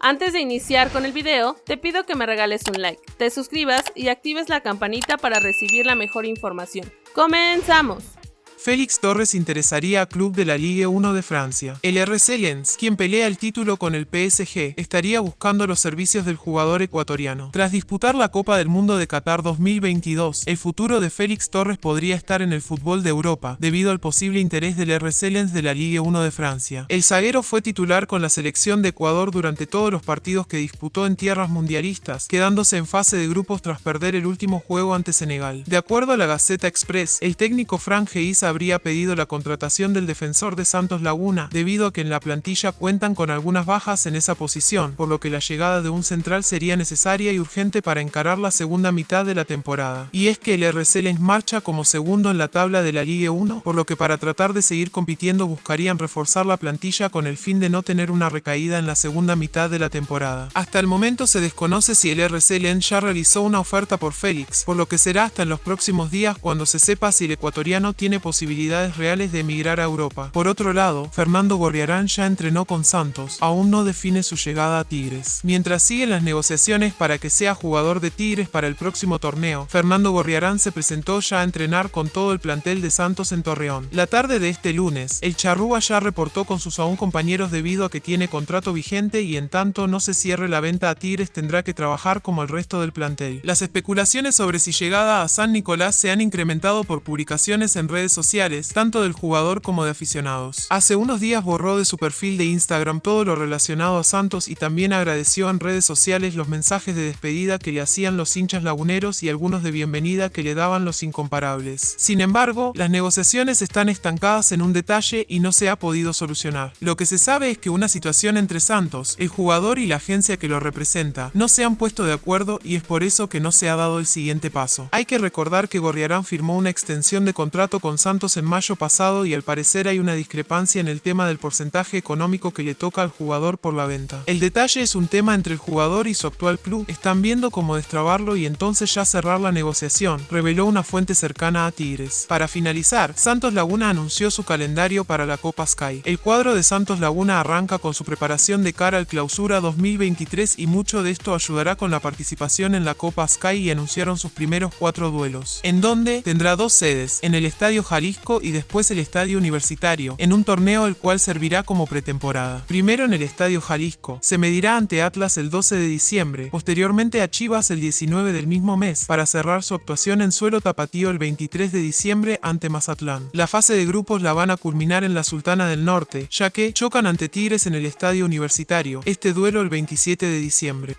Antes de iniciar con el video, te pido que me regales un like, te suscribas y actives la campanita para recibir la mejor información. ¡Comenzamos! Félix Torres interesaría a club de la Ligue 1 de Francia. El RC Lens, quien pelea el título con el PSG, estaría buscando los servicios del jugador ecuatoriano. Tras disputar la Copa del Mundo de Qatar 2022, el futuro de Félix Torres podría estar en el fútbol de Europa, debido al posible interés del RC Lens de la Ligue 1 de Francia. El zaguero fue titular con la selección de Ecuador durante todos los partidos que disputó en tierras mundialistas, quedándose en fase de grupos tras perder el último juego ante Senegal. De acuerdo a la Gaceta Express, el técnico Frank Geisa habría pedido la contratación del defensor de Santos Laguna, debido a que en la plantilla cuentan con algunas bajas en esa posición, por lo que la llegada de un central sería necesaria y urgente para encarar la segunda mitad de la temporada. Y es que el RC les marcha como segundo en la tabla de la Ligue 1, por lo que para tratar de seguir compitiendo buscarían reforzar la plantilla con el fin de no tener una recaída en la segunda mitad de la temporada. Hasta el momento se desconoce si el RC Lens ya realizó una oferta por Félix, por lo que será hasta en los próximos días cuando se sepa si el ecuatoriano tiene posibilidad posibilidades reales de emigrar a Europa. Por otro lado, Fernando Gorriarán ya entrenó con Santos, aún no define su llegada a Tigres. Mientras siguen las negociaciones para que sea jugador de Tigres para el próximo torneo, Fernando Gorriarán se presentó ya a entrenar con todo el plantel de Santos en Torreón. La tarde de este lunes, el Charrúa ya reportó con sus aún compañeros debido a que tiene contrato vigente y en tanto no se cierre la venta a Tigres tendrá que trabajar como el resto del plantel. Las especulaciones sobre si llegada a San Nicolás se han incrementado por publicaciones en redes sociales tanto del jugador como de aficionados. Hace unos días borró de su perfil de Instagram todo lo relacionado a Santos y también agradeció en redes sociales los mensajes de despedida que le hacían los hinchas laguneros y algunos de bienvenida que le daban los incomparables. Sin embargo, las negociaciones están estancadas en un detalle y no se ha podido solucionar. Lo que se sabe es que una situación entre Santos, el jugador y la agencia que lo representa no se han puesto de acuerdo y es por eso que no se ha dado el siguiente paso. Hay que recordar que Gorriarán firmó una extensión de contrato con Santos en mayo pasado y al parecer hay una discrepancia en el tema del porcentaje económico que le toca al jugador por la venta. El detalle es un tema entre el jugador y su actual club, están viendo cómo destrabarlo y entonces ya cerrar la negociación, reveló una fuente cercana a Tigres. Para finalizar, Santos Laguna anunció su calendario para la Copa Sky. El cuadro de Santos Laguna arranca con su preparación de cara al clausura 2023 y mucho de esto ayudará con la participación en la Copa Sky y anunciaron sus primeros cuatro duelos, en donde tendrá dos sedes, en el Estadio Y después el Estadio Universitario, en un torneo el cual servirá como pretemporada. Primero en el Estadio Jalisco, se medirá ante Atlas el 12 de diciembre, posteriormente a Chivas el 19 del mismo mes, para cerrar su actuación en suelo tapatío el 23 de diciembre ante Mazatlán. La fase de grupos la van a culminar en la Sultana del Norte, ya que chocan ante Tigres en el Estadio Universitario, este duelo el 27 de diciembre.